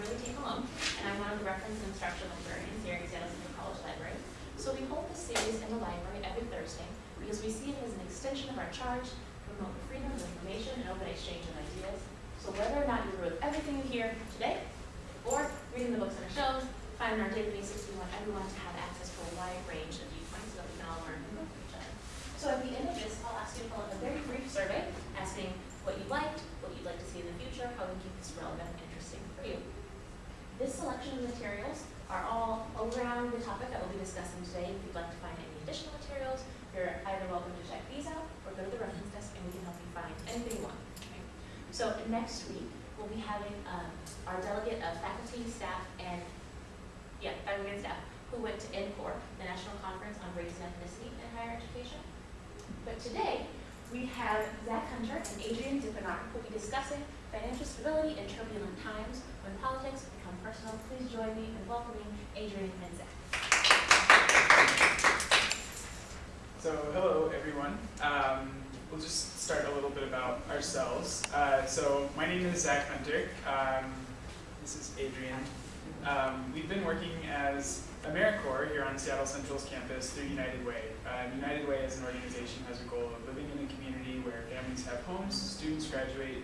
Kimberly T. Malone, and I'm one of the reference and instructional librarians here at Seattle Central College Library. So we hold this series in the library every Thursday because we see it as an extension of our charge to promote the freedom of information and open exchange of ideas. So whether or not you with everything you hear today, or reading the books on our shelves, finding our databases, we want everyone to have access to a wide range of viewpoints so that we can all learn from each other. So at the end of this, I'll ask you to fill out a very brief survey asking what you liked, what you'd like to see in the future, how we keep this relevant and interesting for you. This selection of materials are all around the topic that we'll be discussing today. If you'd like to find any additional materials, you're either welcome to check these out or go to the reference desk and we can help you find anything you want. So next week, we'll be having um, our delegate of faculty, staff, and, yeah, faculty and staff, who went to NCORE, the National Conference on Race and Ethnicity in Higher Education. But today, we have Zach Hunter and Adrian Dippenar who will be discussing financial stability in turbulent times when politics personal. Please join me in welcoming Adrian and Zach. So, hello everyone. Um, we'll just start a little bit about ourselves. Uh, so, my name is Zach Hunter. Um, this is Adrian. Um, we've been working as AmeriCorps here on Seattle Central's campus through United Way. Uh, United Way as an organization has a goal of living in a community where families have homes, students graduate,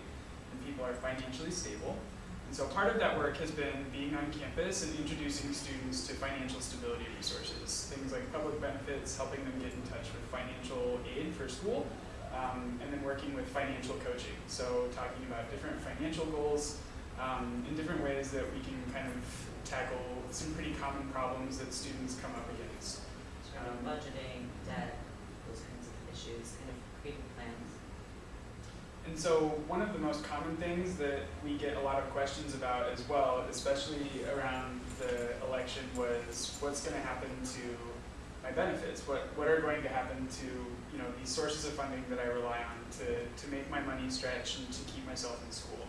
and people are financially stable. And so part of that work has been being on campus and introducing students to financial stability resources, things like public benefits, helping them get in touch with financial aid for school, um, and then working with financial coaching. So talking about different financial goals um, in different ways that we can kind of tackle some pretty common problems that students come up against. Um, budgeting, debt, those kinds of issues, kind of creating plans. And so one of the most common things that we get a lot of questions about as well, especially around the election, was what's going to happen to my benefits? What what are going to happen to you know these sources of funding that I rely on to to make my money stretch and to keep myself in school?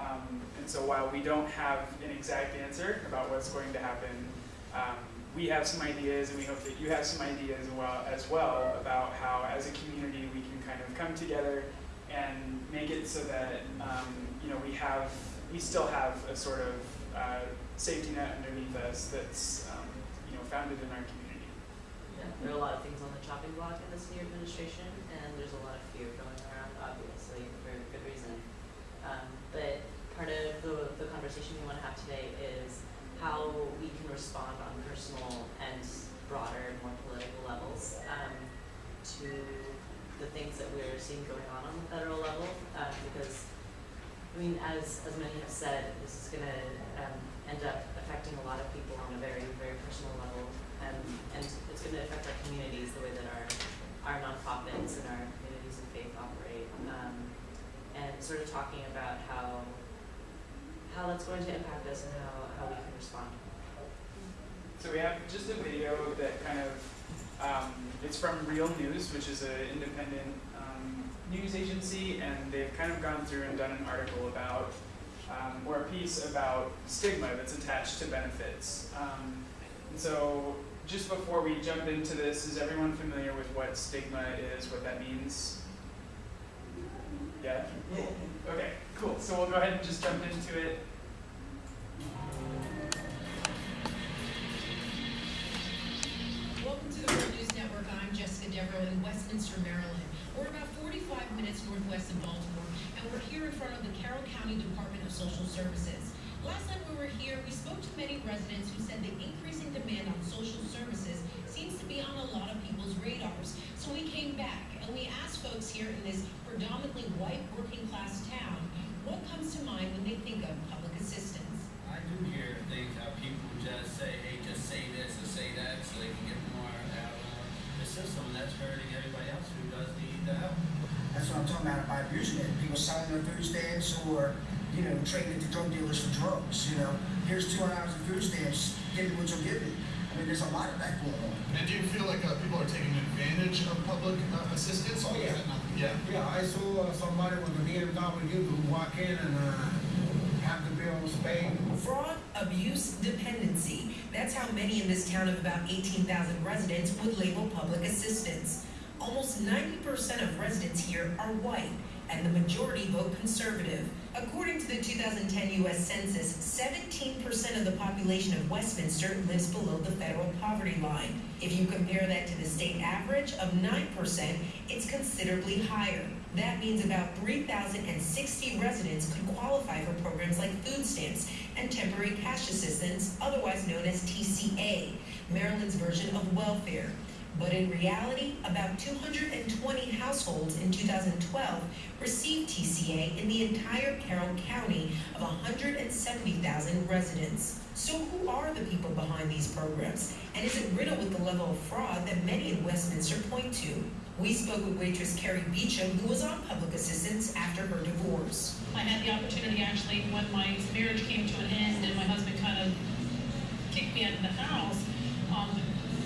Um, and so while we don't have an exact answer about what's going to happen, um, we have some ideas, and we hope that you have some ideas as well, as well about how, as a community, we can kind of come together and make it so that um, you know we have we still have a sort of uh, safety net underneath us that's um, you know founded in our community. Yeah, there are a lot of things on the chopping block in this new administration, and there's a lot of fear going around, obviously, for good reason. Um, but part of the, the conversation we want to have today is how we can respond on personal and broader, more political levels um, to the things that we're seeing going on on the federal level. Uh, because, I mean, as, as many have said, this is going to um, end up affecting a lot of people on a very, very personal level. And, and it's going to affect our communities the way that our, our nonprofits and our communities of faith operate. Um, and sort of talking about how, how that's going to impact us and how, how we can respond. So we have just a video that kind of um, it's from Real News, which is an independent um, news agency, and they've kind of gone through and done an article about um, or a piece about stigma that's attached to benefits. Um, and so just before we jump into this, is everyone familiar with what stigma is, what that means? Yeah? Okay, cool. So we'll go ahead and just jump into it. In Westminster, Maryland. We're about 45 minutes northwest of Baltimore, and we're here in front of the Carroll County Department of Social Services. Last time we were here, we spoke to many residents who said the increasing demand on social services seems to be on a lot of people's radars. So we came back and we asked folks here in this predominantly white working class town, what comes to mind when they think of public assistance? I do hear things how people just say, hey, just say this or say that so they can get more out of the system. That's hurting everybody else who does need the help. That's what I'm talking about by abusing it. People selling their food stamps or, you know, trading it to drug dealers for drugs. You know, here's 200 hours of food stamps, give me what you'll give me. I mean, there's a lot of that going on. And do you feel like uh, people are taking advantage of public uh, assistance? Oh, yeah. Yeah. Yeah, I saw uh, somebody with an BMW who walk in and uh, Fraud, abuse, dependency. That's how many in this town of about 18,000 residents would label public assistance. Almost 90% of residents here are white, and the majority vote conservative. According to the 2010 U.S. Census, 17% of the population of Westminster lives below the federal poverty line. If you compare that to the state average of 9%, it's considerably higher. That means about 3,060 residents could qualify for programs like food stamps and temporary cash assistance, otherwise known as TCA, Maryland's version of welfare. But in reality, about 220 households in 2012 received TCA in the entire Carroll County of 170,000 residents. So who are the people behind these programs? And is it riddled with the level of fraud that many in Westminster point to? We spoke with waitress Carrie Beecham, who was on public assistance after her divorce. I had the opportunity actually when my marriage came to an end and my husband kind of kicked me out of the house, um,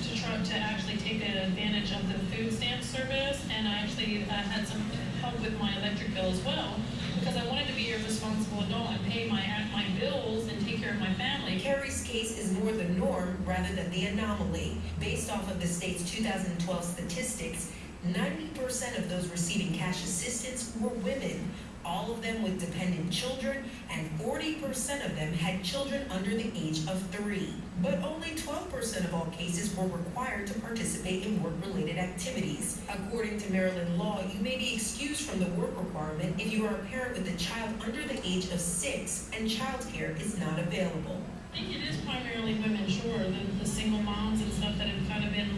to try to actually take advantage of the food stamp service. And I actually uh, had some help with my electric bill as well because I wanted to be a responsible adult and pay my, my bills and take care of my family. Carrie's case is more the norm rather than the anomaly. Based off of the state's 2012 statistics, 90% of those receiving cash assistance were women, all of them with dependent children, and 40% of them had children under the age of three. But only 12% of all cases were required to participate in work-related activities. According to Maryland law, you may be excused from the work requirement if you are a parent with a child under the age of six and childcare is not available. I think it is primarily women, sure, the, the single moms and stuff that have kind of been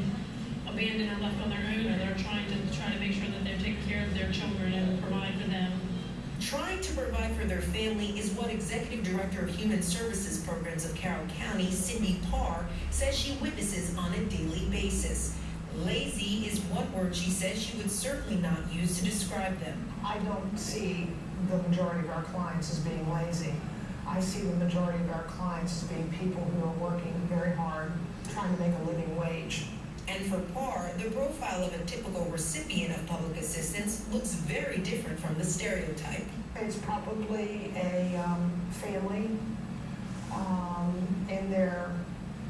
abandoned or left on their own, or they're trying to, try to make sure that they're taking care of their children and provide for them. Trying to provide for their family is what Executive Director of Human Services Programs of Carroll County, Cindy Parr, says she witnesses on a daily basis. Lazy is one word she says she would certainly not use to describe them. I don't see the majority of our clients as being lazy. I see the majority of our clients as being people who are working very hard, trying to make a living wage. And for Parr, the profile of a typical recipient of public assistance looks very different from the stereotype. It's probably a um, family um, in their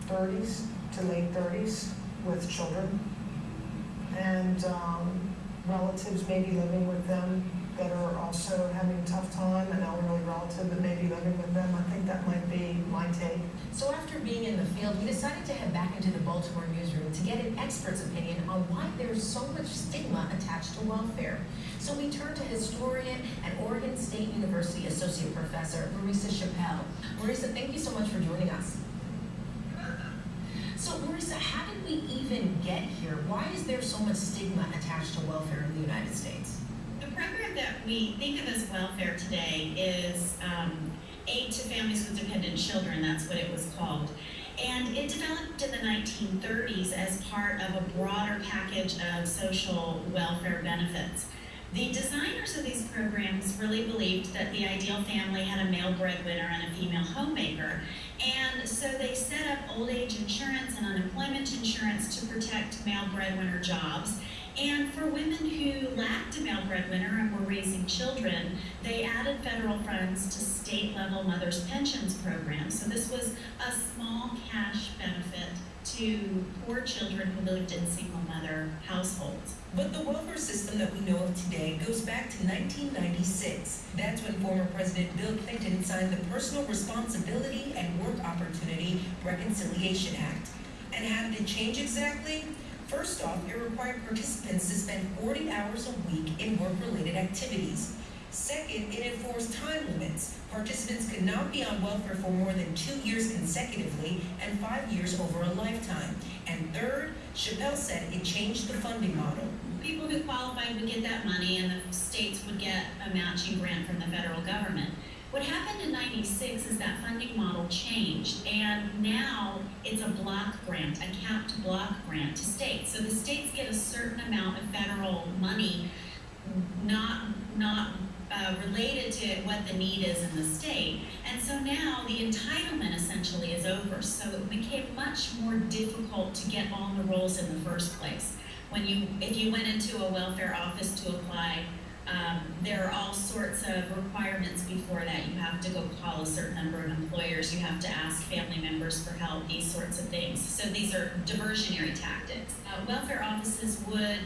30s to late 30s with children, and um, relatives maybe living with them that are also having a tough time, an elderly relative that may be living with them. I think that might be my take. So after being in the field, we decided to head back into the Baltimore newsroom to get an expert's opinion on why there's so much stigma attached to welfare. So we turned to historian and Oregon State University Associate Professor Marisa Chappell. Marisa, thank you so much for joining us. So Marisa, how did we even get here? Why is there so much stigma attached to welfare in the United States? The program that we think of as welfare today is um, Aid to Families with Dependent Children, that's what it was called. And it developed in the 1930s as part of a broader package of social welfare benefits. The designers of these programs really believed that the ideal family had a male breadwinner and a female homemaker. And so they set up old age insurance and unemployment insurance to protect male breadwinner jobs. And for women who lacked a male breadwinner and were raising children, they added federal funds to state level mothers' pensions programs. So this was a small cash benefit to poor children who lived in single mother households. But the welfare system that we know of today goes back to 1996. That's when former President Bill Clinton signed the Personal Responsibility and Work Opportunity Reconciliation Act. And how did it change exactly? First off, it required participants to spend 40 hours a week in work-related activities. Second, it enforced time limits. Participants could not be on welfare for more than two years consecutively and five years over a lifetime. And third, Chappell said it changed the funding model. People who qualified would get that money and the states would get a matching grant from the federal government. What happened in 96 is that funding model changed and now it's a block grant, a capped block grant to states. So the states get a certain amount of federal money, not, not uh, related to what the need is in the state. And so now the entitlement essentially is over. So it became much more difficult to get on the rolls in the first place. When you, if you went into a welfare office to apply, um, there are all sorts of requirements before that. You have to go call a certain number of employers. You have to ask family members for help, these sorts of things. So these are diversionary tactics. Uh, welfare offices would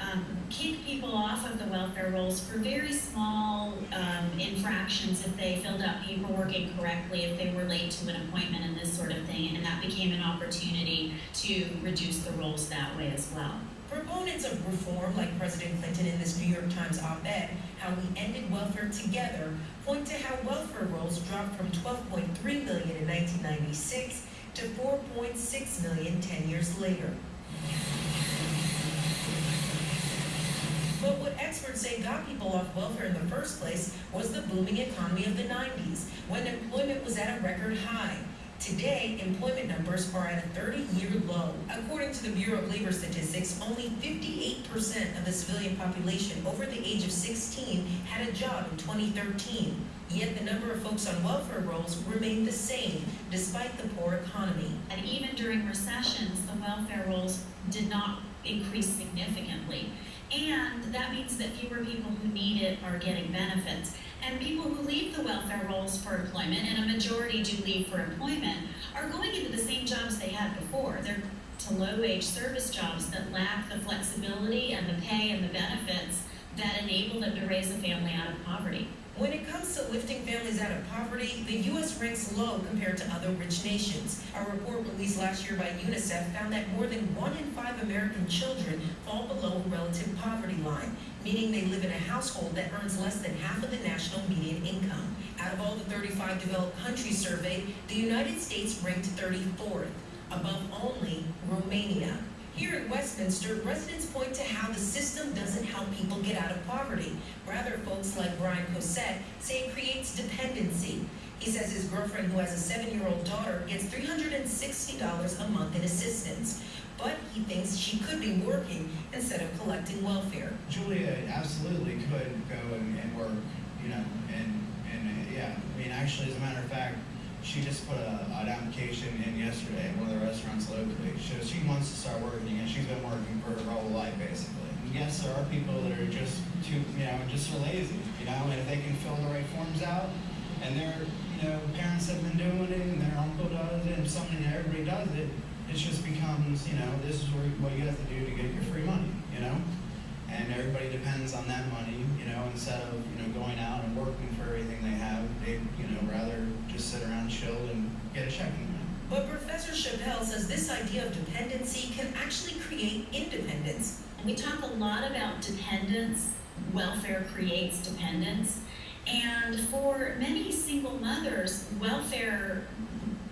um, kick people off of the welfare rolls for very small um, infractions if they filled out paperwork incorrectly, if they were late to an appointment and this sort of thing, and that became an opportunity to reduce the rolls that way as well. Proponents of reform, like President Clinton in this New York Times op-ed, How We Ended Welfare Together, point to how welfare rolls dropped from 12.3 million in 1996 to 4.6 million 10 years later. But what experts say got people off welfare in the first place was the booming economy of the 90s, when employment was at a record high. Today, employment numbers are at a 30-year low. According to the Bureau of Labor Statistics, only 58% of the civilian population over the age of 16 had a job in 2013. Yet the number of folks on welfare rolls remained the same, despite the poor economy. And even during recessions, the welfare rolls did not increase significantly. And that means that fewer people who need it are getting benefits. And people who leave the welfare rolls for employment, and a majority do leave for employment, are going into the same jobs they had before. They're to low-wage service jobs that lack the flexibility and the pay and the benefits that enable them to raise a family out of poverty. When it comes to lifting families out of poverty, the U.S. ranks low compared to other rich nations. A report released last year by UNICEF found that more than one in five American children fall below relative poverty line, meaning they live in a household that earns less than half of the national median income. Out of all the 35 developed countries surveyed, the United States ranked 34th, above only Romania. Here in Westminster, residents point to how the system doesn't help people get out of poverty. Rather, folks like Brian Cosette say it creates dependency. He says his girlfriend, who has a seven-year-old daughter, gets $360 a month in assistance. But he thinks she could be working instead of collecting welfare. Julia absolutely could go and, and work, you know, and, and, yeah, I mean, actually, as a matter of fact, she just put a, an application in yesterday at one of the restaurants locally. So she wants to start working, and she's been working for her whole life, basically. And yes, there are people that are just too, you know, just are lazy, you know, and if they can fill the right forms out, and their, you know, parents have been doing it, and their uncle does it, and something that everybody does it, it just becomes, you know, this is what you have to do to get your free money, you know? And everybody depends on that money, you know, instead of, you know, going out and working for everything they have, they, you know, rather just sit around, chill, and get a check. But Professor Chappell says this idea of dependency can actually create independence. And we talk a lot about dependence. Welfare creates dependence. And for many single mothers, welfare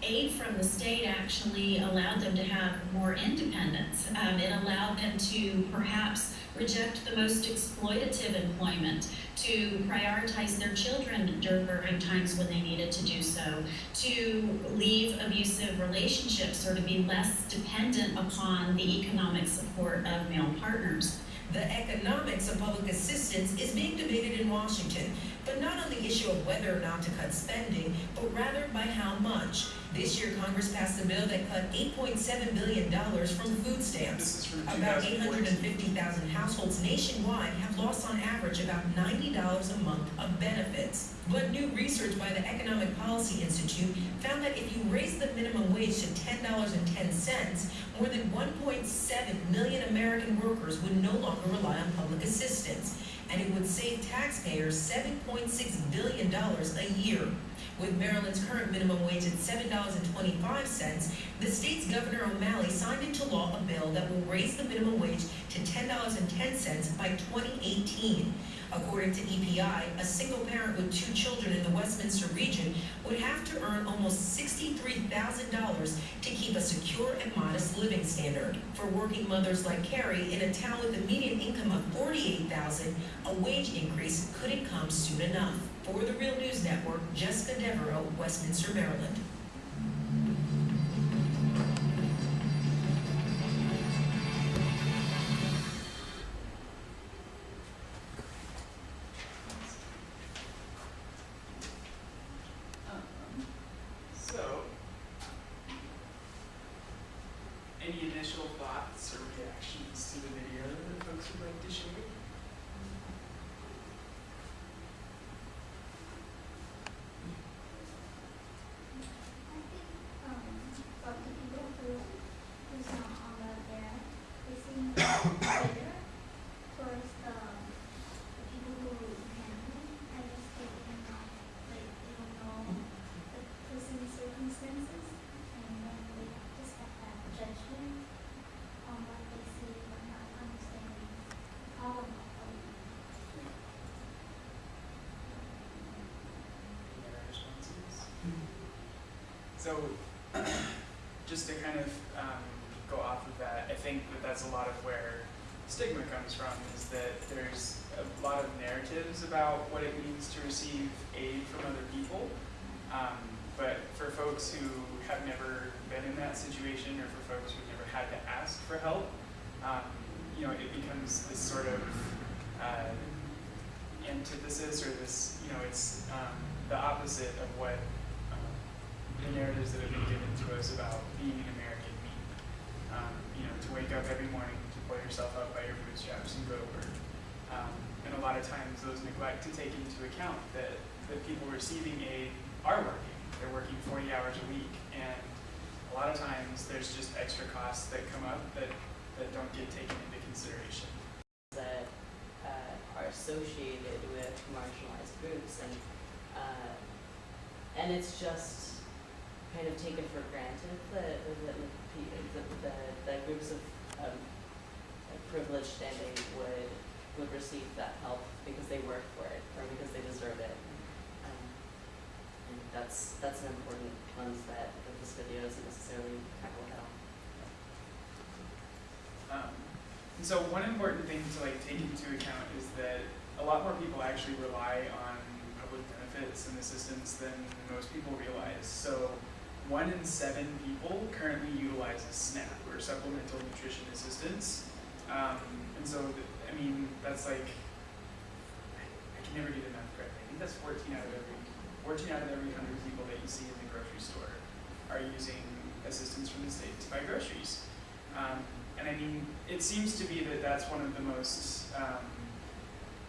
aid from the state actually allowed them to have more independence. Um, it allowed them to perhaps reject the most exploitative employment, to prioritize their children during times when they needed to do so, to leave abusive relationships or to be less dependent upon the economic support of male partners. The economics of public assistance is being debated in Washington, but not on the issue of whether or not to cut spending, but rather by how much. This year, Congress passed a bill that cut $8.7 billion from food stamps. About 850,000 households nationwide have lost on average about $90 a month of benefits. But new research by the Economic Policy Institute found that if you raise the minimum wage to $10.10, more than 1.7 million American workers would no longer rely on public assistance, and it would save taxpayers $7.6 billion a year. With Maryland's current minimum wage at $7.25, the state's Governor O'Malley signed into law a bill that will raise the minimum wage to $10.10 by 2018. According to EPI, a single parent with two children in the Westminster region would have to earn almost $63,000 to keep a secure and modest living standard. For working mothers like Carrie, in a town with a median income of 48,000, a wage increase couldn't come soon enough. For the Real News Network, Jessica Devereaux, Westminster, Maryland. Any initial thoughts or reactions to the video that folks would like to share? I think um, from the people who who's not on welfare, they seem better So, just to kind of um, go off of that, I think that that's a lot of where stigma comes from, is that there's a lot of narratives about what it means to receive aid from other people. Um, but for folks who have never been in that situation, or for folks who've never had to ask for help, um, you know, it becomes this sort of uh, antithesis, or this, you know, it's um, the opposite of what the narratives that have been given to us about being an American mean. Um, you know, to wake up every morning, to pull yourself up by your bootstraps and go to work. Um, and a lot of times those neglect to take into account that the people receiving aid are working. They're working 40 hours a week. And a lot of times there's just extra costs that come up that, that don't get taken into consideration. that uh, are associated with marginalized groups and uh, and it's just kind of taken for granted that that, that, that groups of um, privileged standing would would receive that help because they work for it or because they deserve it. Um, and that's that's an important lens that, that this video doesn't necessarily tackle head on. Um, so one important thing to like take into account is that a lot more people actually rely on public benefits and assistance than most people realize. So one in seven people currently utilizes SNAP or Supplemental Nutrition Assistance. Um, and so, I mean, that's like, I, can never do the math correctly. I think that's 14 out of every, 14 out of every 100 people that you see in the grocery store are using assistance from the state to buy groceries. Um, and I mean, it seems to be that that's one of the most, um,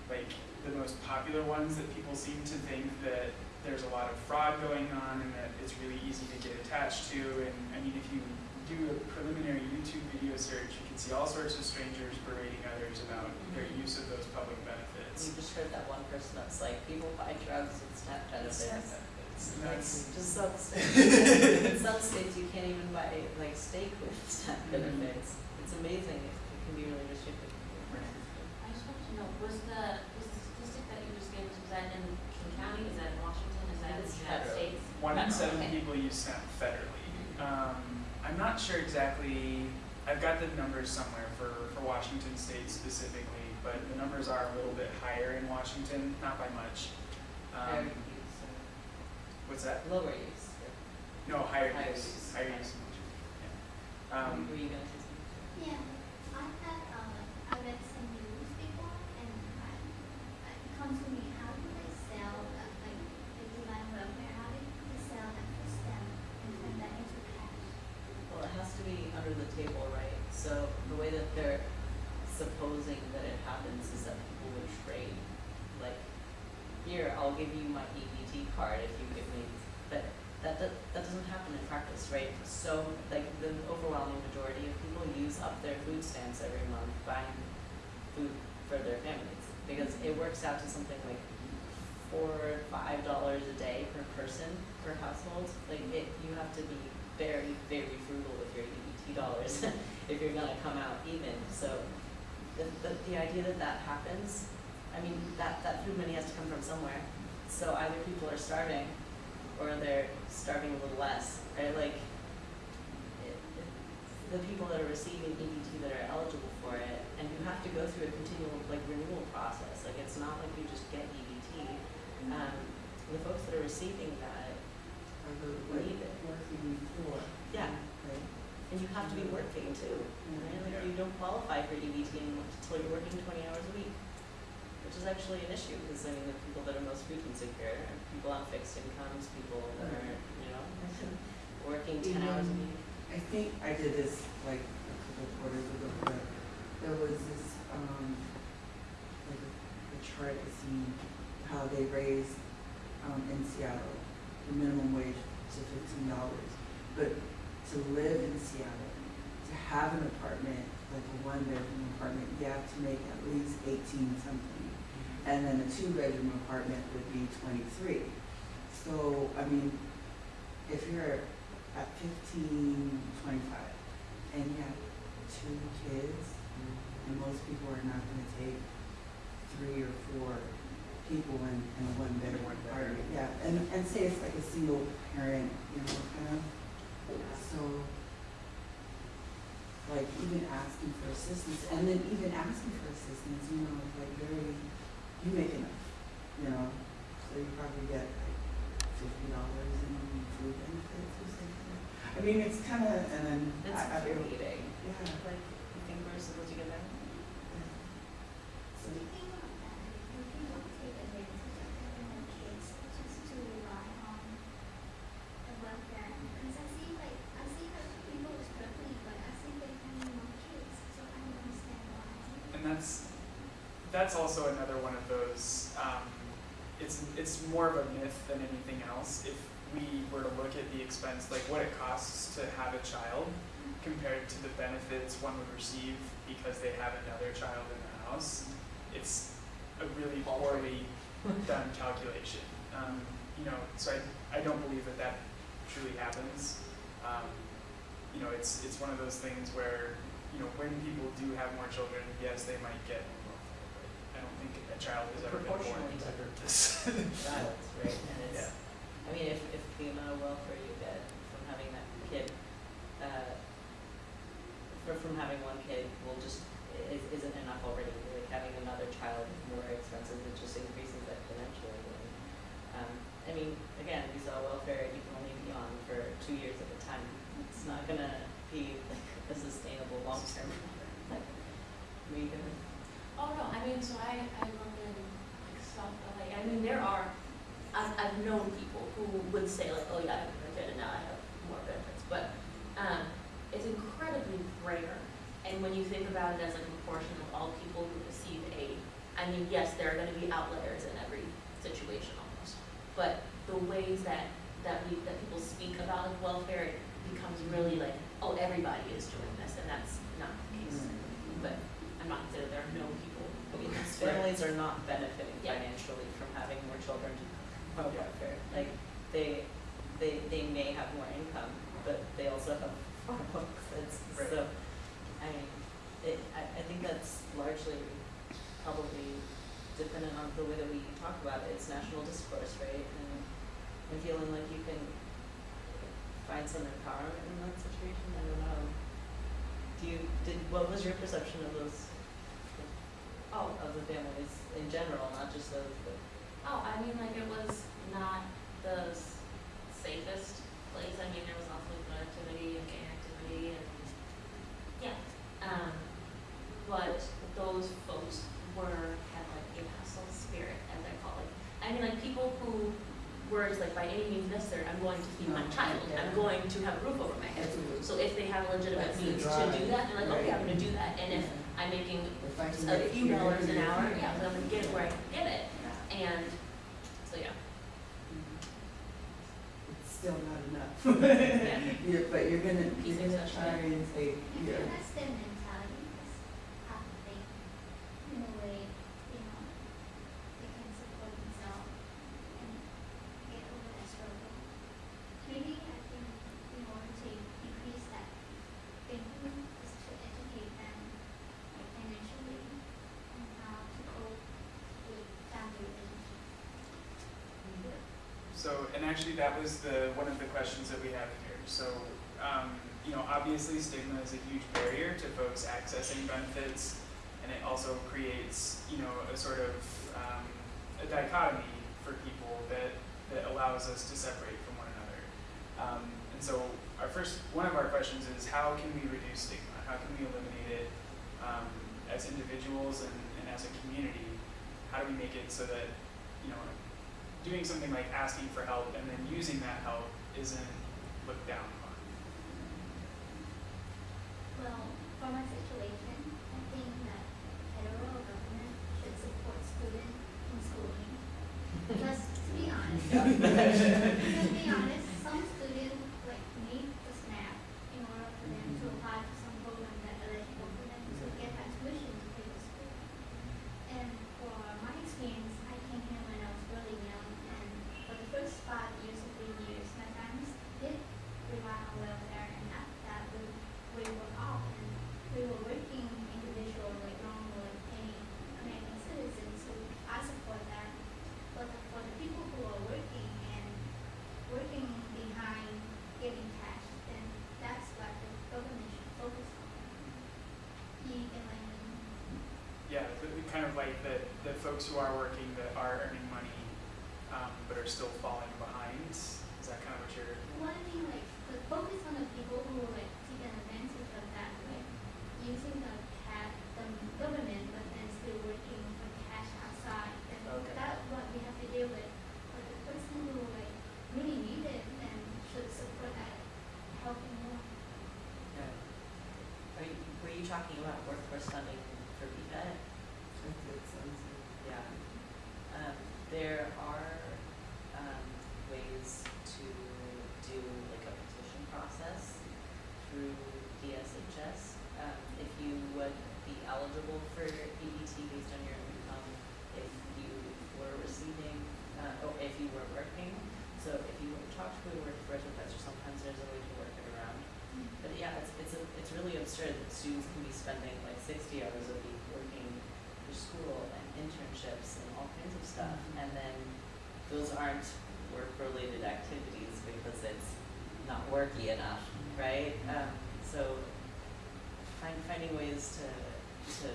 like, the most popular ones that people seem to think that there's a lot of fraud going on and that it's really easy to get attached to. And I mean, if you do a preliminary YouTube video search, you can see all sorts of strangers berating others about their use of those public benefits. You just heard that one person that's like, people buy drugs with SNAP benefits. It's Like, just some states, in some states you can't even buy like steak with SNAP mm-hmm. benefits. It's amazing, it it can be really restrictive. I just want to know, was the, was the statistic that you just gave us, was that in King County, is that in Washington, is that in the It's United federal. States? One in seven okay. people use SNAP federally. Um, I'm not sure exactly, I've got the numbers somewhere for, for Washington State specifically, but the numbers are a little bit higher in Washington, not by much. Higher Um, use what's that? lower use. No, higher Higher use, use. higher use in Washington, yeah. Um, Were you gonna? Yeah, I had, uh, I read some news before and I, it comes to me, how do they sell, that, like, they do land welfare, how do they sell that for STEM and turn that into cash? Well, it has to be under the table, right? So the way that they're supposing that it happens is that people would trade. Like, here, I'll give you my EBT card if you give me, but that, that, that doesn't happen in practice, right? So, like, the overwhelming majority of people use up their food stamps every month buying food for their families. Because it works out to something like four, five dollars a day per person, per household. Like, it, you have to be very, very frugal with your EBT dollars if you're gonna come out even. So the, the, the idea that that happens, I mean, that, that food money has to come from somewhere. So either people are starving or they're starving a little less, right? Like, it, it, the people that are receiving EBT that are eligible for it, and you have to go through a continual, like, renewal process. Like, it's not like you just get EBT. Um, the folks that are receiving that are who need it. Working for. Yeah. And you have to be working too, right? Like you don't qualify for EBT until you're working twenty hours a week, which is actually an issue because I mean the people that are most food insecure are people on fixed incomes, people that are you know working ten hours a week. I think I did this like a couple quarters ago, but there was this, um, like a, a chart to see how they raised, um, in Seattle, the minimum wage to fifteen dollars. But to live in Seattle, to have an apartment, like a one bedroom apartment, you have to make at least eighteen something. Mm-hmm. And then a two bedroom apartment would be twenty-three. So, I mean, if you're at fifteen, twenty-five, and you have two kids, and most people are not gonna take three or four people in, in a one bedroom apartment, yeah, and, and say it's like a single parent, you know, kind of, so. Like even asking for assistance, and then even asking for assistance, you know, is like very, you make enough, you know, so you probably get like fifty dollars in food benefits or something. I mean, it's kind of, and then It's I, I creating, yeah. like, you think we're supposed to get that? So the thing about that, if people take advantage of having their kids just to rely on the welfare, because I see like, I see that people are struggling, but I see they having more kids, so I don't understand why. And that's, that's also another one of those, um, it's, it's more of a myth than anything else. If we were to look at the expense, like what it costs to have a child compared to the benefits one would receive because they have another child in the house, it's a really poorly done calculation. Um, you know, so I, I don't believe that that truly happens. Um, you know, it's, it's one of those things where, you know, when people do have more children, yes, they might get more welfare, but I don't think a child has ever been born Proportionally to this. Child, right, and it's, Yeah. I mean, if, if the amount of welfare you get from having that kid, uh, for, from having one kid will just, is, isn't enough already, like having another child is more expensive, it just increases exponentially. And, um, I mean, again, we saw welfare, you can only be on for two years at a time, it's not gonna be like a sustainable long-term, like, we can, Oh, no, I mean, so I, I work in like South LA, I mean, there are, I've, I've known people who would say like, oh yeah, I have kid and now I have more benefits, but, um, it's incredibly rare. And when you think about it as like a proportion of all people who receive aid, I mean, yes, there are gonna be outliers in every situation almost. But the ways that, that we, that people speak about welfare, it becomes really like, oh, everybody is doing this, and that's not the case. But I'm not saying there are no people doing this, families are not benefiting Yeah. financially from having more children on Yeah. welfare. Like, they, they, they may have more income, but they also have more books, it's, Right. so, I mean, it, I, I think that's largely probably dependent on the way that we talk about it, it's national discourse, right? And, and feeling like you can find some empowerment in that situation, I don't know. Do you, did, what was your perception of those, Oh, of the families in general, not just those, but Oh, I mean, like, it was not the s- safest place, I mean, there was also good activity and gang activity and, yeah. Um, but those folks were, had like a hustle spirit, as I call it. I mean, like, people who were just like, by any means necessary, I'm going to feed my No, child, I'm going to have a roof over my head. So if they have a legitimate That's the means to drive, do that, they're like, okay, I'm gonna do that, and if Yeah. I'm making If I can a get few here, dollars an hour, here. yeah, then I'm gonna get it where I can get it, and, so yeah. Mm-hmm. It's still not enough. Yeah. You're, but you're gonna, you're gonna try and say, yeah. that's their mentality, because half of they, in a way, you know, they can support themselves and get over that struggle. Maybe I think in order to decrease that thinking is to educate them like financially and how to cope with family relationships. So, and actually that was the, one of the questions that we have here. So, um, you know, obviously stigma is a huge barrier to folks accessing benefits, and it also creates, you know, a sort of, um, a dichotomy for people that, that allows us to separate from one another. Um, and so our first, one of our questions is how can we reduce stigma? How can we eliminate it, um, as individuals and, and as a community? How do we make it so that, you know, doing something like asking for help and then using that help isn't looked down upon. Well, my situation, I think that federal government should support students in schooling. Because to be honest, to be honest, some students like need the SNAP in order for them to apply for some program that eligible for them to get that tuition to pay the school. And for my experience, I came here when I was really young, and for the first five years or three years, my parents did rely on welfare, and after that, we, we were off, and we were working individual, like normal, like any American citizens, so I support that. The folks who are working that are earning money, um, but are still falling behind. Is that kind of what you're? Well, I mean, like, the focus on the people who like take an advantage of that, like using the cat, the government, but then still working for cash outside. And Okay. that's what we have to deal with. But the person who like really need it and should support that, helping more. Yeah. Are you, were you talking about workforce funding for BFET? I did something. Yeah. Um, there are, um, ways to do like a petition process through DSHS. Um, if you would be eligible for EBT based on your income, if you were receiving, uh, or if you were working. So if you talk to a workforce professor, sometimes there's a way to work it around. But yeah, it's, it's, a, it's really absurd that students can be spending like sixty hours a week school and internships and all kinds of stuff. And then those aren't work-related activities because it's not worky enough, right? Um, so find, finding ways to, to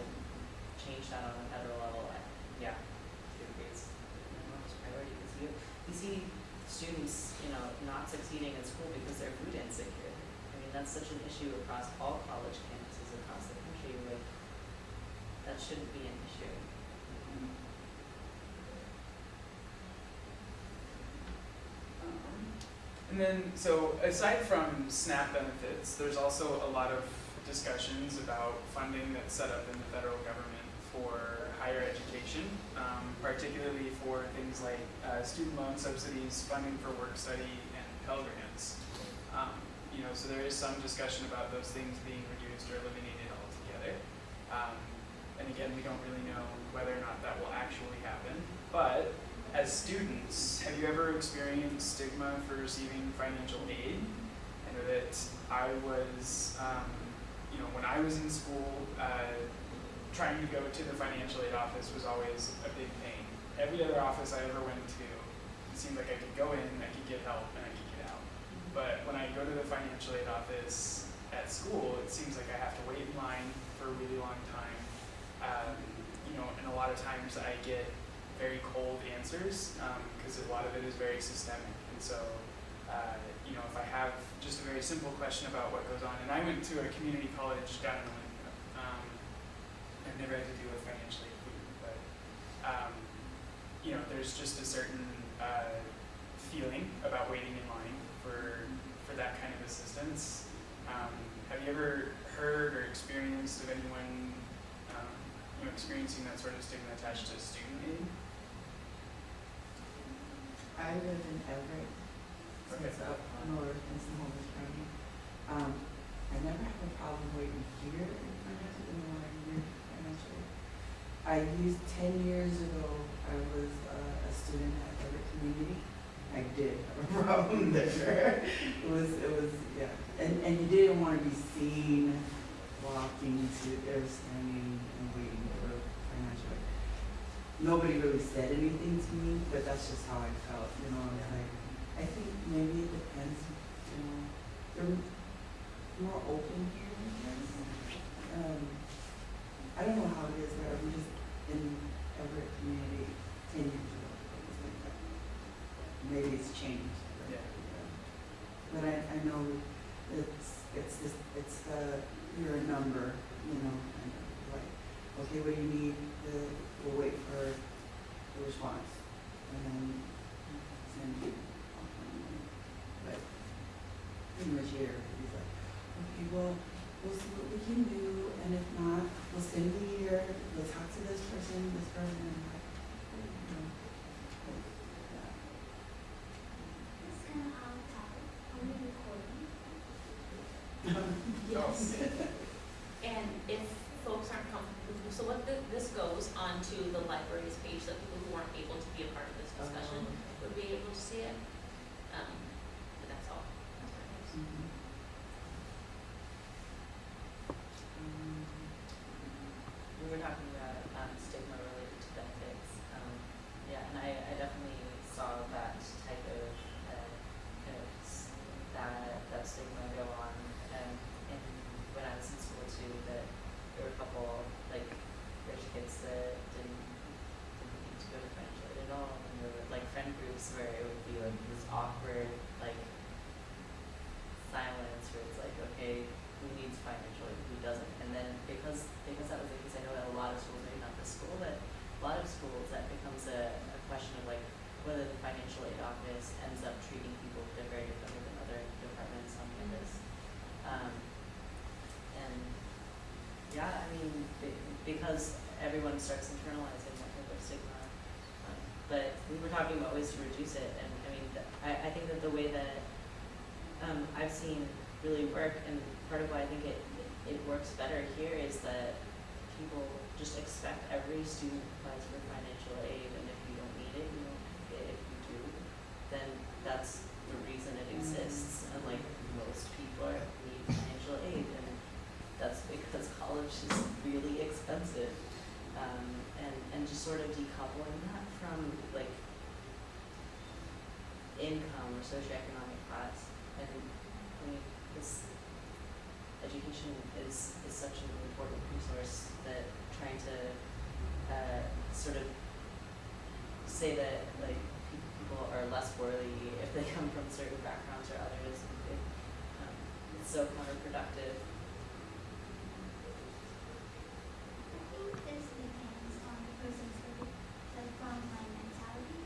change that on a federal level, I, yeah, I agree it's an enormous priority because you, you see students, you know, not succeeding in school because they're food insecure. I mean, that's such an issue across all college campuses across the country, like, that shouldn't be an issue. And then, so aside from SNAP benefits, there's also a lot of discussions about funding that's set up in the federal government for higher education, um, particularly for things like uh, student loan subsidies, funding for work study, and Pell Grants. Um, you know, so there is some discussion about those things being reduced or eliminated altogether. Um, and again, we don't really know whether or not that will actually happen. But as students, have you ever experienced stigma for receiving financial aid? I know that I was, um, you know, when I was in school, uh, trying to go to the financial aid office was always a big pain. Every other office I ever went to, it seemed like I could go in, I could get help, and I could get out. But when I go to the financial aid office at school, it seems like I have to wait in line for a really long time. Um, you know, and a lot of times I get very cold answers because a lot of it is very systemic. And so, uh, you know, if I have just a very simple question about what goes on, and I went to a community college down in Olympia. Um, I've never had to deal with financial aid but um, you know, there's just a certain uh, feeling about waiting in line for for that kind of assistance. Um, have you ever heard or experienced of anyone um, you know, experiencing that sort of stigma attached to student aid? I live in Everett, so Okay. it's up north in Snohomish County. Um, I never have a problem waiting here in financial, in the here financially. I used, ten years ago, I was uh, a student at Everett Community. I did have a problem there. It was, it was, yeah, and, and you didn't wanna be seen walking to, or standing and waiting for financial aid nobody really said anything to me, but that's just how I felt, you know, I was like, I think maybe it depends, you know, they're more open here, I guess. Um, I don't know how it is but I'm just in Everett community ten years ago, it was like that. Maybe it's changed. but, Yeah. But I, I know it's, it's this, it's the, you're a number, you know, and like, okay, what do you need, the, we'll wait for the response, and then send you. But pretty much here, he's like, okay, well, we'll see what we can do, and if not, we'll send you here, we'll talk to this person, this person, moments where it would be like this awkward, like silence where it's like, okay, who needs financial aid, who doesn't? And then because because that was the case, I know that a lot of schools, maybe not this school, but a lot of schools that becomes a, a question of like whether the financial aid office ends up treating people very differently than other departments on mm-hmm. campus. Um, and yeah, I mean, because everyone starts internalizing we were talking about ways to reduce it, and I mean, I, I think that the way that um, I've seen really work, and part of why I think it, it works better here is that people just expect every student applies for financial aid, and if you don't need it, you don't get it. If you do, then that's the reason it exists. And like most people need financial aid, and that's because college is really expensive. Um, and and just sort of decoupling that from like income or socioeconomic class. And I mean, this education is, is such an important resource that trying to uh, sort of say that like people are less worthy if they come from certain backgrounds or others, it, um, it's so counterproductive. I think this depends on the person's sort of the frontline mentality.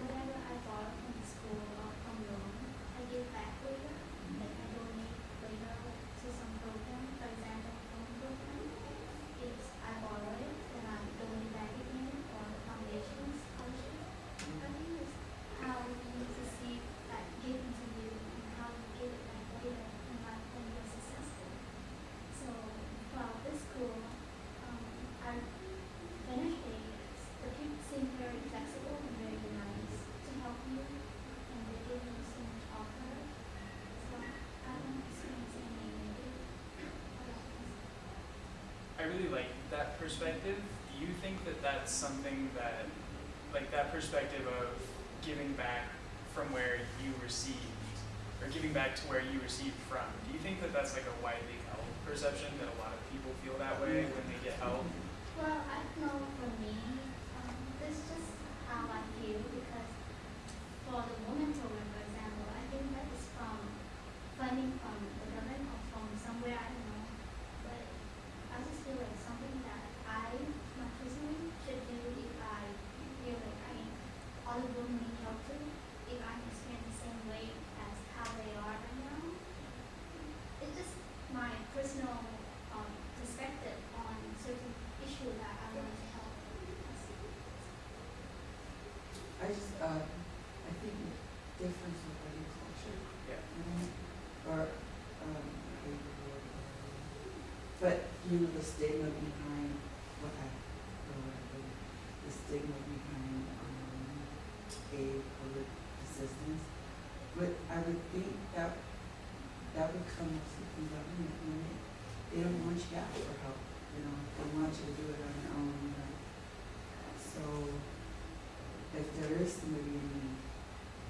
Whatever I borrow from the school or from loan, I give back later. Like I donate later to some program, for example, phone program. It's I borrow it and I donate back again or foundation scholarship. I think it's how you receive that given to you and how you give it back later in life when you're successful. So, well, this school, um, I finished it. The people seem very flexible and very nice to help you, and they give you so much offer. So, I don't experience any negative about this. I really like that perspective. Do you think that that's something that, like that perspective of giving back from where you received, or giving back to where you received from? Do you think that that's like a widely held perception that a lot of people feel that way when they get help? Well, I know for me, um, this is just how I feel because for the women program, for example, I think that is from funding from the government or from somewhere, I don't know. But I just feel like something that I, my personally, should do if I feel like I, other women need help too, if I'm experiencing the same way as how they are right now. It's just my personal um, perspective on certain issue that I want to help. I just, uh, I think the difference with agriculture, Yeah. you know, or, um, but, you know, the stigma behind what I, or whatever, the stigma behind, um, aid or assistance. But I would think that, that would come from the government, you know, they don't want you to ask for help, you know, they want you to do it on your own, you know. So, if there is somebody in need,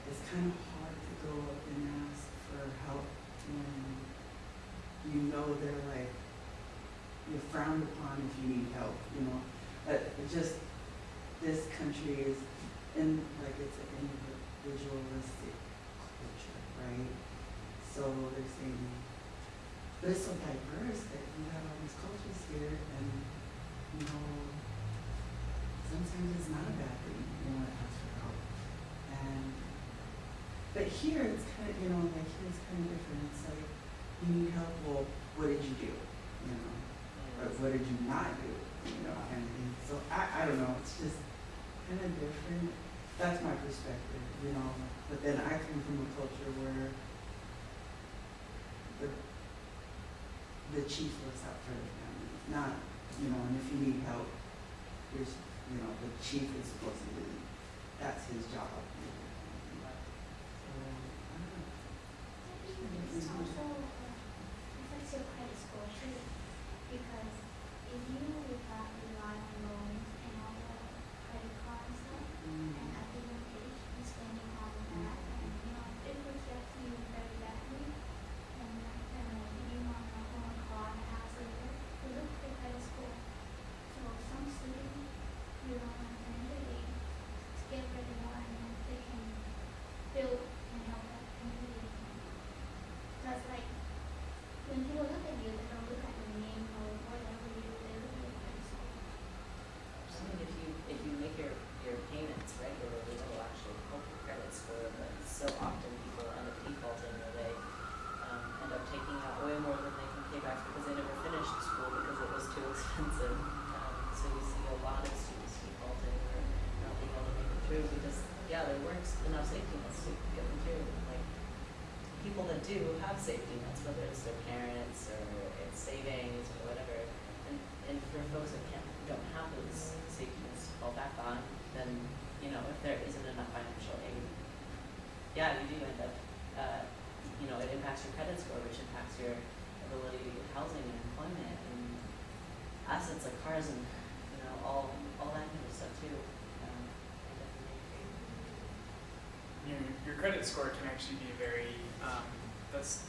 it's kind of hard to go up and ask for help when you know they're like, you're frowned upon if you need help, you know. But just, this country is in, like, it's an individualistic culture, right? So they're saying, but it's so diverse that you have all these cultures here and, you know, sometimes it's not a bad thing, you want to ask for help. And, but here it's kind of, you know, like here it's kind of different. It's like, you need help, well, what did you do? You know, or what did you not do? You know. So I, I don't know, it's just kind of different. That's my perspective, you know. But then I come from a culture where the, the chief looks out for the family, not, you know, and if you need help, you know, the chief is supposed to be, that's his job. you know. So, I don't know. It's also uh, affects your credit score too, because if you rely expensive. Um, so we see a lot of students defaulting or not being able to make it through because, yeah, there weren't enough safety nets to get them through. Like, people that do have safety nets, whether it's their parents or it's savings or whatever, and, and for folks that can't, don't have those safety nets to fall back on, then, you know, if there isn't enough financial aid, yeah, you do end up, uh, you know, it impacts your credit score, which impacts your ability to get housing and employment assets like cars and, you know, all, all that kind of stuff too. Um. Your, your credit score can actually be very, um, that's,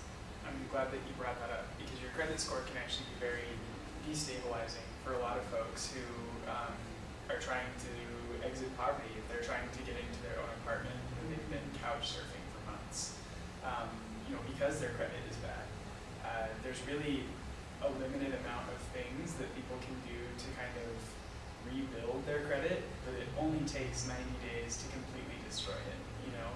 I'm glad that you brought that up, because your credit score can actually be very destabilizing for a lot of folks who, um, are trying to exit poverty, if they're trying to get into their own apartment, and they've been couch surfing for months. Um, you know, because their credit is bad. Uh, there's really a limited amount of things that people can do to kind of rebuild their credit, but it only takes 90 days to completely destroy it, you know?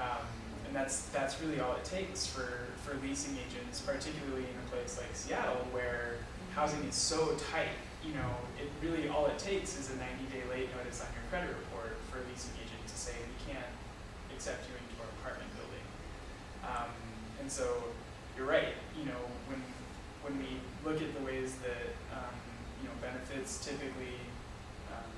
Um, and that's, that's really all it takes for, for leasing agents, particularly in a place like Seattle where housing is so tight, you know, it really, all it takes is a 90-day late notice on your credit report for a leasing agent to say, we can't accept you into our apartment building. Um, and so, you're right, you know, when, when we look at the ways that, um, you know, benefits typically, um,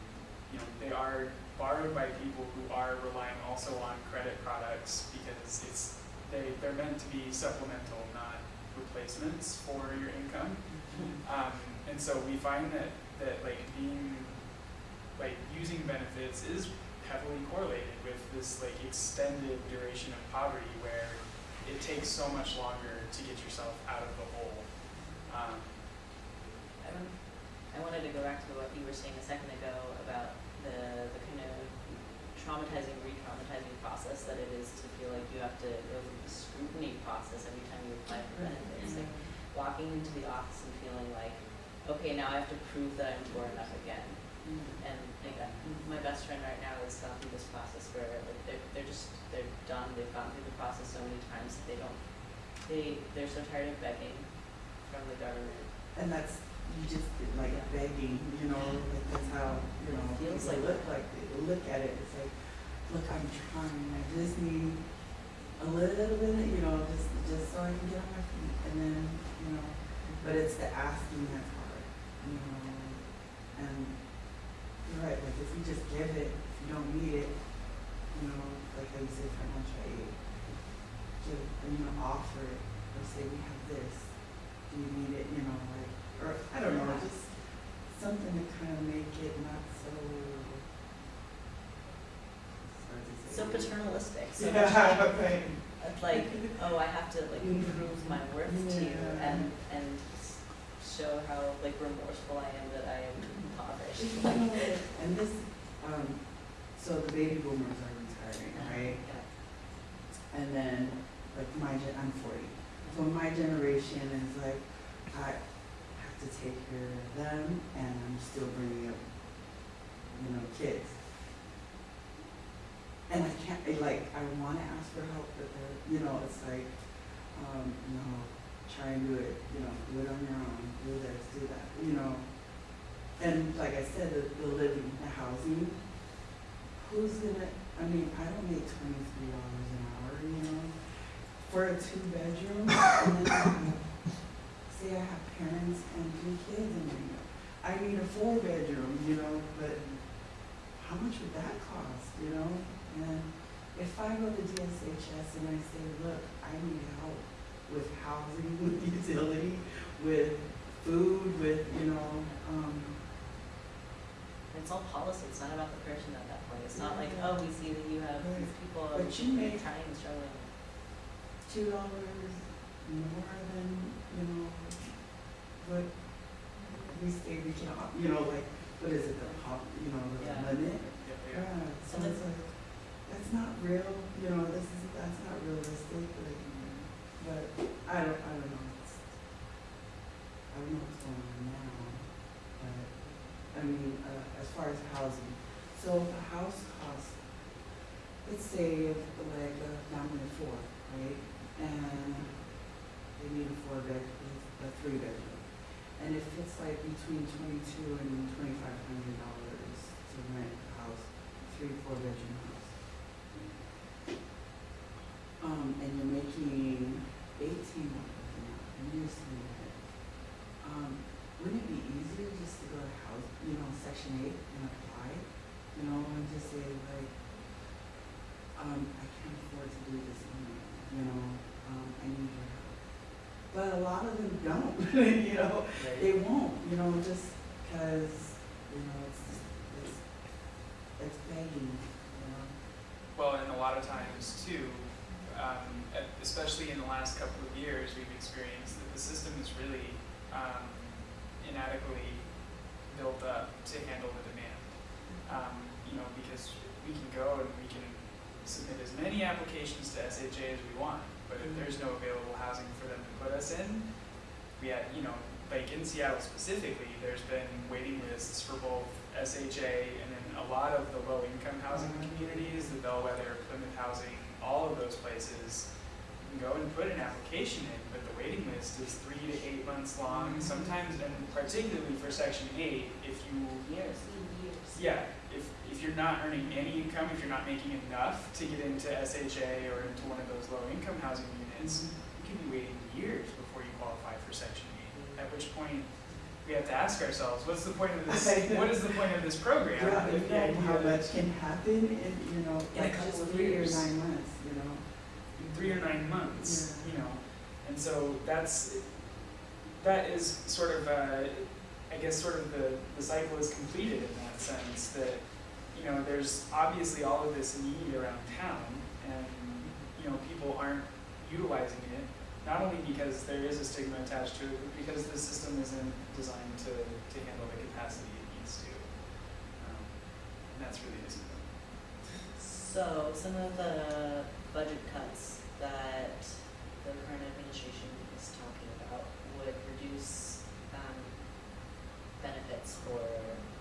you know, they are borrowed by people who are relying also on credit products because it's, they, they're meant to be supplemental, not replacements for your income. Um, and so we find that, that like being, like using benefits is heavily correlated with this like extended duration of poverty where it takes so much longer to get yourself out of the hole. Um, I wanted to go back to what you were saying a second ago about the, the kind of traumatizing, re-traumatizing process that it is to feel like you have to go through the scrutiny process every time you apply for benefits. Like walking into the office and feeling like, okay, now I have to prove that I'm poor enough again. And like uh, my best friend right now is going through this process where like they're they're just they're done. They've gone through the process so many times that they don't they they're so tired of begging from the government. And that's, you just, like begging, you know, like that's how, you know, Feels people like look like, they look at it, it's like, look, I'm trying, I just need a little bit, you know, just, just so I can get on my feet, and then, you know, but it's the asking that's hard, you know, and you're right, like if you just give it, if you don't need it, you know, like I you say financial aid, give, you know, offer it, or say, we have this, do you need it, you know, like, or, I don't know, just something to kind of make it not so. sorry to say. So paternalistic. So Yeah, like, right. like, oh, I have to like prove my worth to you and and show how like remorseful I am that I am impoverished. Like, And this, um, so the baby boomers are retiring, right? yeah. And then, like my I'm forty, so my generation is like, I have to take care of them, and I'm still bringing up, you know, kids. And I can't, like, I wanna ask for help, but you know, it's like, um, no, try and do it, you know, do it on your own, do this, do that, you know. And like I said, the, the living, the housing, who's gonna, I mean, I don't make twenty-three dollars an hour, you know, for a two-bedroom, and then, say I have parents and two kids in there. I need a four-bedroom, you know, but how much would that cost, you know? And if I go to DSHS and I say, look, I need help with housing, with utility, with food, with, you know, um, It's all policy. It's not about the person at that point. It's not like, oh, we see that you have these people But you may- trying and struggling. Two dollars more than, you know, what we say we can, op- you know, like, what is it, the hop, you know, the Yeah. limit? yeah, yeah. Yeah, so And it's like, that's not real, you know, this is, that's not realistic, like, but I don't, I don't know, it's, I don't know what's going on now, but, I mean, uh, as far as housing, so if a house costs, let's say if like a family of four, right, and they need a four bed, a three bedroom. And if it's like between twenty-two and twenty-five hundred dollars to rent a house, three, four bedroom house. Um, and you're making eighteen dollars an hour, and you're um, wouldn't it be easier just to go to house, you know, section eight and apply, you know, and just say like, um, I can't afford to do this but a lot of them don't, you know, they won't, you know, just because, you know, it's it's, it's begging, you know. Well, and a lot of times too, um, especially in the last couple of years, we've experienced that the system is really um, inadequately built up to handle the demand. Um, you know, because we can go and we can submit as many applications to SHA as we want, but if mm-hmm. there's no available housing for them to put us in, we had, you know, like in Seattle specifically, there's been waiting lists for both SHA and then a lot of the low-income housing mm-hmm. communities, the Bellwether, Plymouth Housing, all of those places. You can go and put an application in, but the waiting list is three to eight months long, mm-hmm. sometimes, and particularly for section eight, if you Years, years. yeah, if, if you're not earning any income, if you're not making enough to get into SHA or into one of those low-income housing units, mm-hmm. you can be waiting years before you qualify for Section 8. At which point, we have to ask ourselves, what's the point of this, what is the point of this program? Yeah, if you the know idea how much can happen in, you know, In a like couple of three or nine months, you know. Three or nine months, Yeah. you know. And so that's, that is sort of, uh, I guess, sort of the, the cycle is completed in that sense that, you know, there's obviously all of this need around town and, you know, people aren't utilizing it, not only because there is a stigma attached to it, but because the system isn't designed to, to handle the capacity it needs to. Um, And that's really disappointing. So some of the budget cuts that the current administration is talking about would reduce um, benefits for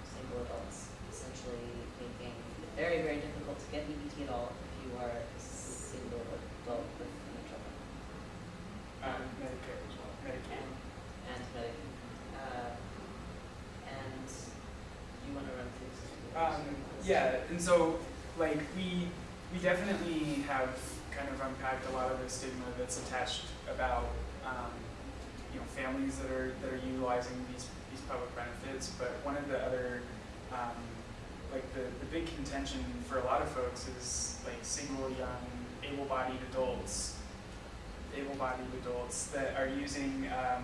single adults, essentially making it very, very difficult to get EBT at all if you are a single adult with no children. Um, Medicare as well, Medicaid. And Medicaid. Uh, and you wanna run through some? Um, yeah, and so, like, we, we definitely have kind of unpacked a lot of the stigma that's attached about, um, you know, families that are, that are utilizing these, these public benefits, but one of the other, um, like, the, the big contention for a lot of folks is, like, single, young, able-bodied adults, able-bodied adults that are using, um,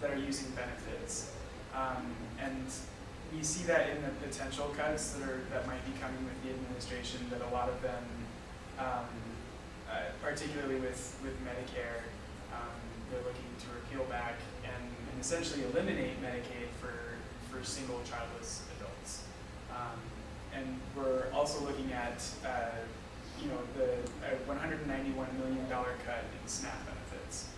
that are using benefits. Um, and we see that in the potential cuts that are, that might be coming with the administration, that a lot of them, um, uh, particularly with, with Medicare, um, they're looking to repeal back and, and essentially eliminate Medicaid for, for single childless adults. Um, and we're also looking at, uh, you know, the uh, $191 million cut in SNAP benefits.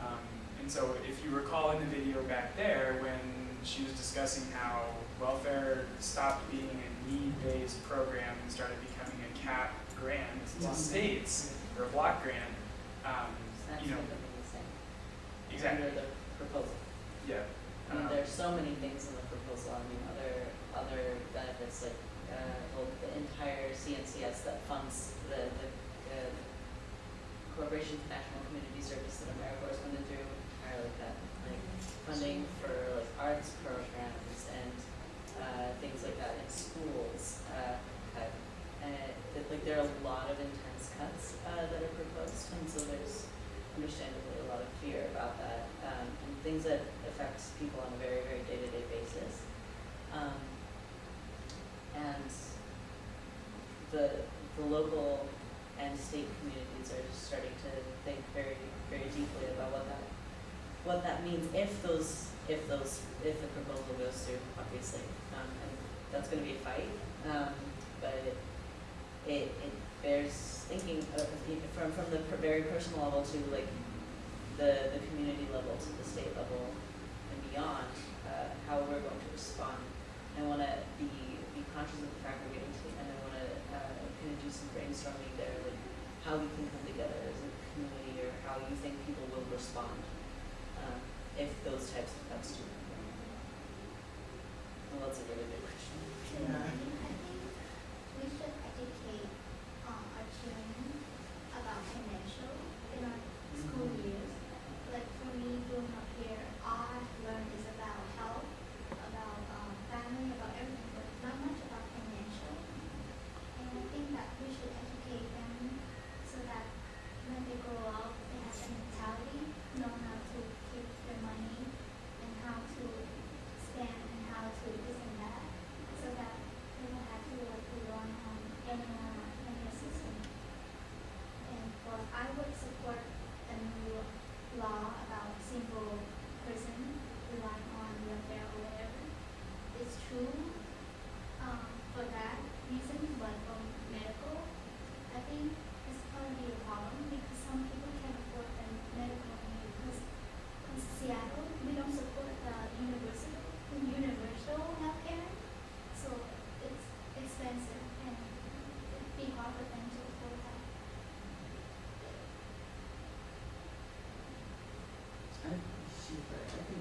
Um, and so if you recall in the video back there, when she was discussing how welfare stopped being a need-based program and started becoming a cap grant to states, or a block grant, um, That's you know, what they're exactly, Under the proposal. yeah. I mean, Um, there's so many things in the proposal, I mean, other, other benefits like, uh, well, the entire CNCS that funds the, the, uh, Corporation for National Community Service that AmeriCorps is funded through, entirely cut. Like, funding for like arts programs and, uh, things like that in schools, uh, it, like, there are a lot of intense cuts, uh, that are proposed, and so there's understandably a lot of fear about that, um, and things that affects people on a very, very day-to-day basis. Um, and the, the local and state communities are starting to think very, very deeply about what that, what that means if those, if those, if the proposal goes through, obviously. Um, and that's gonna be a fight, um, but it, it, bears thinking of, from, from the very personal level to like the, the community level to the state level and beyond, uh, how we're going to respond. I wanna be, be conscious of the fact we're getting to end, I wanna, uh, kind of do some brainstorming there, like how we can come together as a community or how you think people will respond, um, if those types of cuts do. Well, that's a really good question. Yeah. I think we should educate um, our children about financial in our school years. Like for me, growing up here, all I've learned is about health, about um, family, about everything, but not much about financial. And I think that we should educate them so that when they grow up, they have the mentality, know how to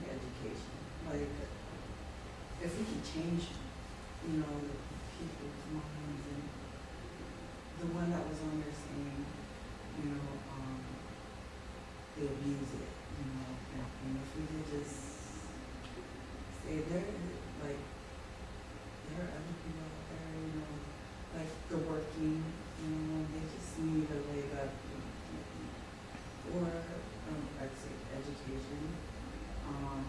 education. Like, if we can change, you know, the people's minds and the one that was on there saying, you know, um, they abuse it, you know, and, and if we could just say there, like, there are other people out there, you know, like the working, you know, they just need a leg up or, um, I'd say education. Um,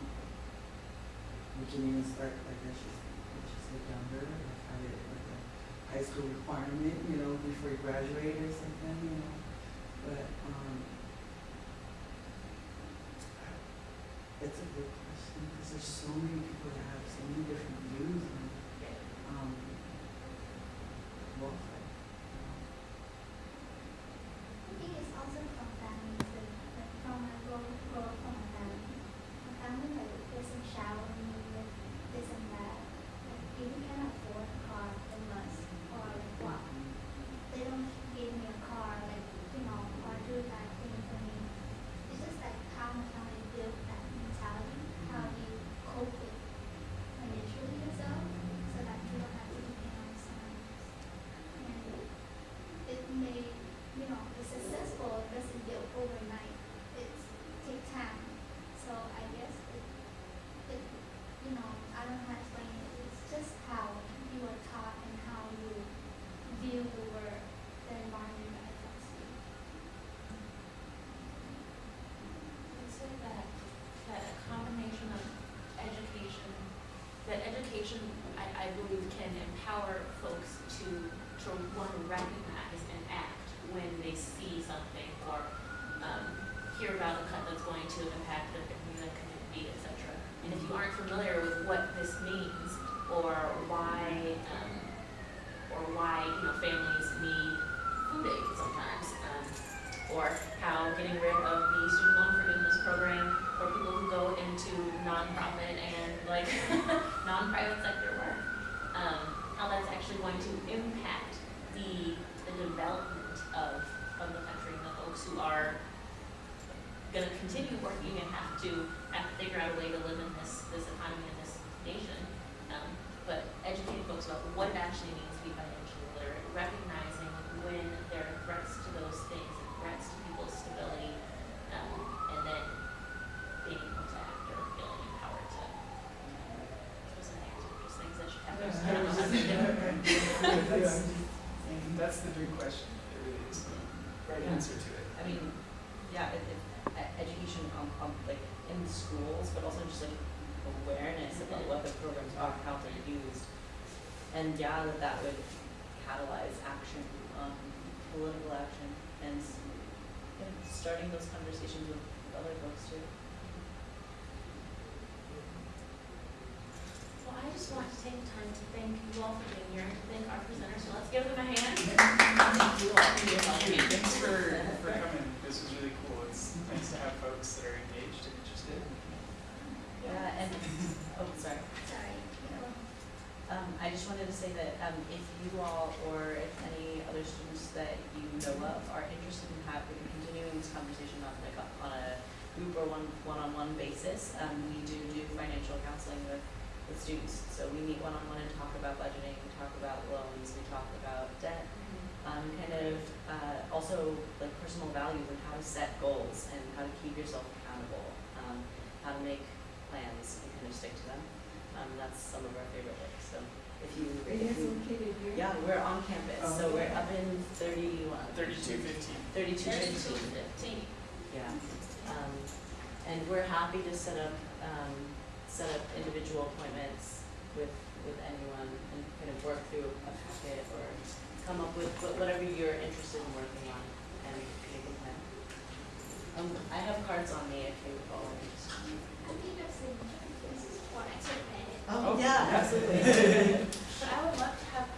we can even start, like I should, I should say younger, like have it like a high school requirement, you know, before you graduate or something, you know. But, um, it's a good question, because there's so many people that have so many different views on, um, welfare. I think it's also from family too, like from my grow, grow up from my family. My family like doesn't shower me with this and that. Like if you can afford a car, then must or like walk. They don't give me a car, like, you know, or do that thing for me. It's just like how my family built that mentality, how you cope with financially yourself, so that you don't have to depend on someone else. And it may, you know, be successful, it doesn't get overnight. It's take time. So I guess it, it, you know, I don't how to explain it. It's just how you are taught and how you view the world, the environment that affects you. I'd say that, that a combination of education, that education, I, I believe can empower folks to, to one, recognize when they see something or, um, hear about a cut that's going to impact the, community, et cetera. And if you aren't familiar with what this means, or why, um, or why, you know, families need food aid sometimes, um, or how getting rid of the student loan forgiveness program for people who go into nonprofit and like non-private sector work, um, how that's actually going to impact the, the development of, of the country and the folks who are gonna continue working and have to, have to figure out a way to live in this, this economy and this nation. Um, but educating folks about what it actually means to be financially literate, recognizing when there are threats to those things and threats to people's stability, um, and then being able to act or feeling empowered to. Those are the answers, just things that should happen. I don't know how to do it. That's, that's the big question, it really is the right Yeah. answer to it. I mean, yeah, it, it, e- education on, on, like, in schools, but also just like awareness about what the programs are, how they're used. And yeah, that that would catalyze action, um, political action, and, s- yeah, starting those conversations with other folks too. Well, I just want to take the time to thank you all for being here and to thank our presenters, so let's give them a hand. Thank you all for your Thank you, thanks for, for coming, this was really cool, it's nice to have folks that are engaged and interested. Yeah, and, oh, sorry. Sorry. Um, I just wanted to say that, um, if you all or if any other students that you know of are interested in having, continuing this conversation on like a, on a group or one, one-on-one basis, um, we do do financial counseling with, with students. So we meet one-on-one and talk about budgeting, we talk about loans, we talk about debt, um, kind of, uh, also like personal values and how to set goals and how to keep yourself accountable, um, how to make plans and kind of stick to them. Um, that's some of our favorite work, so if you, Are you if guys you, located here? yeah, we're on campus, so Oh, we're okay. up in thirty-one. Thirty-two fifteen. Thirty-two Thirty-two fifteen. fifteen. Yeah, um, and we're happy to set up, um, set up individual appointments with, with anyone and kind of work through a packet or come up with wha- whatever you're interested in working on and make a plan. Um, I have cards on me if you follow me. I think Oh, oh, yeah, absolutely. but I would love to have